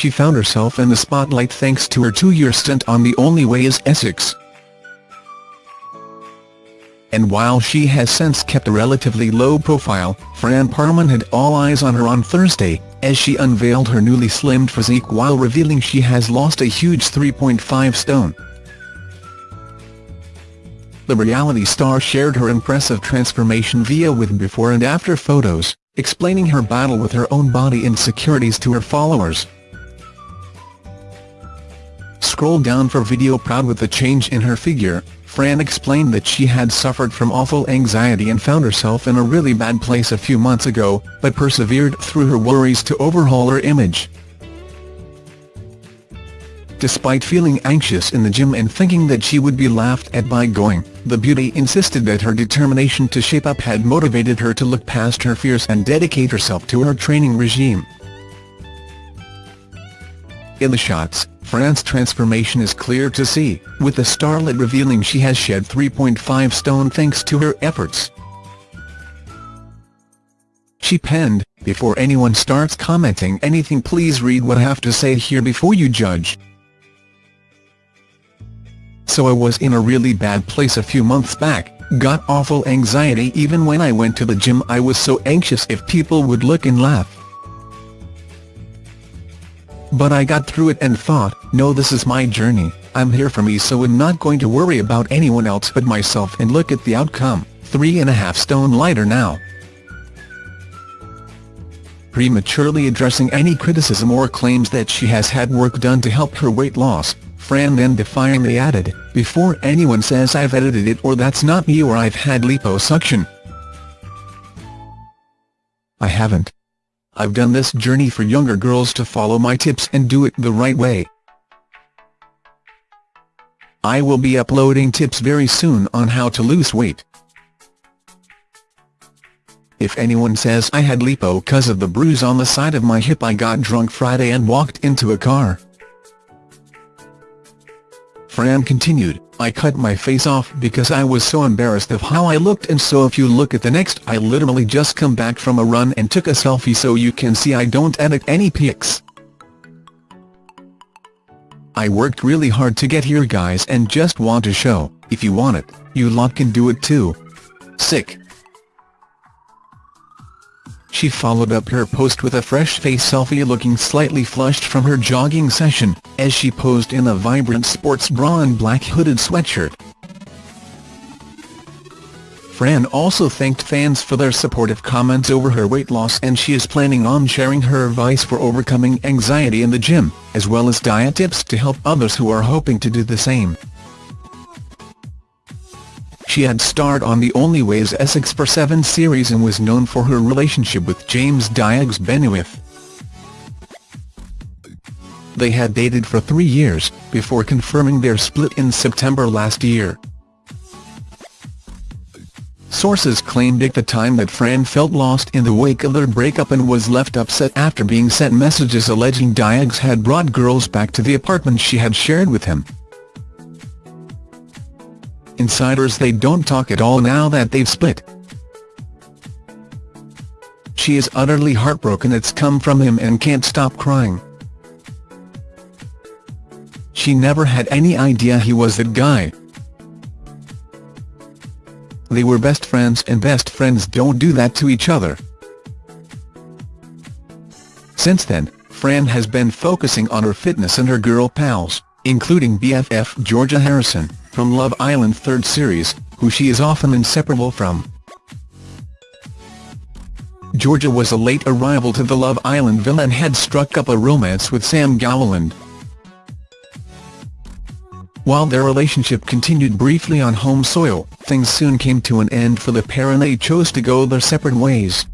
she found herself in the spotlight thanks to her two-year stint on The Only Way is Essex. And while she has since kept a relatively low profile, Fran Parman had all eyes on her on Thursday, as she unveiled her newly slimmed physique while revealing she has lost a huge 3.5 stone. The reality star shared her impressive transformation via with before and after photos, explaining her battle with her own body insecurities to her followers. Scroll down for video proud with the change in her figure, Fran explained that she had suffered from awful anxiety and found herself in a really bad place a few months ago, but persevered through her worries to overhaul her image. Despite feeling anxious in the gym and thinking that she would be laughed at by going, the beauty insisted that her determination to shape up had motivated her to look past her fears and dedicate herself to her training regime. In the shots, Fran's transformation is clear to see, with the starlet revealing she has shed 3.5 stone thanks to her efforts. She penned, before anyone starts commenting anything please read what I have to say here before you judge. So I was in a really bad place a few months back, got awful anxiety even when I went to the gym I was so anxious if people would look and laugh. But I got through it and thought, no this is my journey, I'm here for me so I'm not going to worry about anyone else but myself and look at the outcome, three and a half stone lighter now. Prematurely addressing any criticism or claims that she has had work done to help her weight loss, Fran then defiantly added, before anyone says I've edited it or that's not me or I've had liposuction. I haven't. I've done this journey for younger girls to follow my tips and do it the right way. I will be uploading tips very soon on how to lose weight. If anyone says I had lipo cause of the bruise on the side of my hip I got drunk Friday and walked into a car. Fran continued, I cut my face off because I was so embarrassed of how I looked and so if you look at the next I literally just come back from a run and took a selfie so you can see I don't edit any pics. I worked really hard to get here guys and just want to show, if you want it, you lot can do it too. Sick. She followed up her post with a fresh face selfie looking slightly flushed from her jogging session, as she posed in a vibrant sports bra and black hooded sweatshirt. Fran also thanked fans for their supportive comments over her weight loss and she is planning on sharing her advice for overcoming anxiety in the gym, as well as diet tips to help others who are hoping to do the same. She had starred on The Only Ways Essex for seven series and was known for her relationship with James Diags Bennewith. They had dated for three years, before confirming their split in September last year. Sources claimed at the time that Fran felt lost in the wake of their breakup and was left upset after being sent messages alleging Diags had brought girls back to the apartment she had shared with him insiders they don't talk at all now that they've split. She is utterly heartbroken it's come from him and can't stop crying. She never had any idea he was that guy. They were best friends and best friends don't do that to each other. Since then, Fran has been focusing on her fitness and her girl pals, including BFF Georgia Harrison from Love Island third series, who she is often inseparable from. Georgia was a late arrival to the Love Island villa and had struck up a romance with Sam Gowland. While their relationship continued briefly on home soil, things soon came to an end for the pair and they chose to go their separate ways.